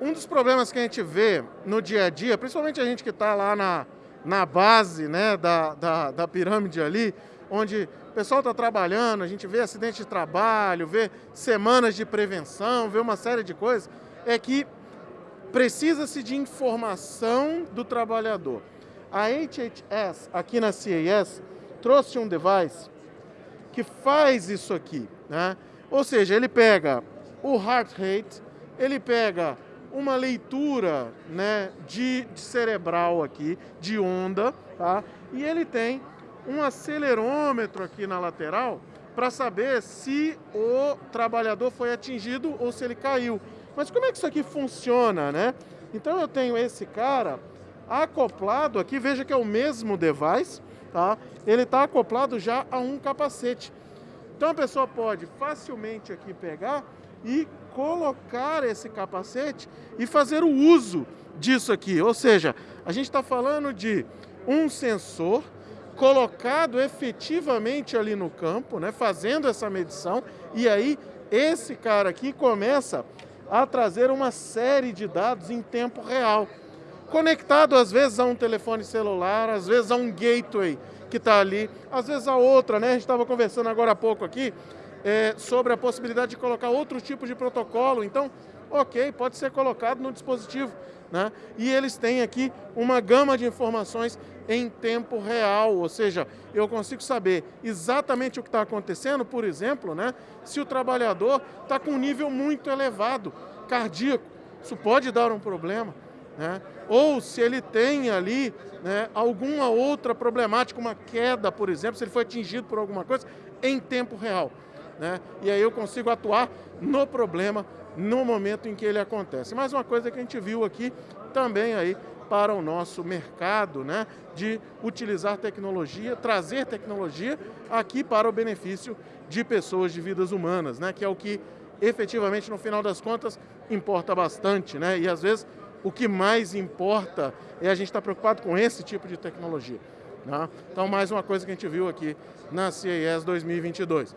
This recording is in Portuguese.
Um dos problemas que a gente vê no dia a dia, principalmente a gente que está lá na, na base né, da, da, da pirâmide ali, onde o pessoal está trabalhando, a gente vê acidente de trabalho, vê semanas de prevenção, vê uma série de coisas, é que precisa-se de informação do trabalhador. A HHS, aqui na CAS, trouxe um device que faz isso aqui. Né? Ou seja, ele pega o heart rate, ele pega uma leitura né, de, de cerebral aqui, de onda, tá? e ele tem um acelerômetro aqui na lateral para saber se o trabalhador foi atingido ou se ele caiu. Mas como é que isso aqui funciona, né? Então eu tenho esse cara acoplado aqui, veja que é o mesmo device, tá? Ele está acoplado já a um capacete. Então a pessoa pode facilmente aqui pegar e colocar esse capacete e fazer o uso disso aqui. Ou seja, a gente está falando de um sensor colocado efetivamente ali no campo, né, fazendo essa medição, e aí esse cara aqui começa a trazer uma série de dados em tempo real, conectado às vezes a um telefone celular, às vezes a um gateway que está ali, às vezes a outra, né? A gente estava conversando agora há pouco aqui é, sobre a possibilidade de colocar outro tipo de protocolo. Então, ok, pode ser colocado no dispositivo. Né? E eles têm aqui uma gama de informações em tempo real, ou seja, eu consigo saber exatamente o que está acontecendo, por exemplo, né? se o trabalhador está com um nível muito elevado, cardíaco, isso pode dar um problema. Né? Ou se ele tem ali né, alguma outra problemática, uma queda, por exemplo, se ele foi atingido por alguma coisa, em tempo real né? E aí eu consigo atuar no problema no momento em que ele acontece. Mais uma coisa que a gente viu aqui também aí para o nosso mercado, né, de utilizar tecnologia, trazer tecnologia aqui para o benefício de pessoas, de vidas humanas, né, que é o que efetivamente no final das contas importa bastante, né, e às vezes o que mais importa é a gente estar preocupado com esse tipo de tecnologia. Né? Então mais uma coisa que a gente viu aqui na CES 2022.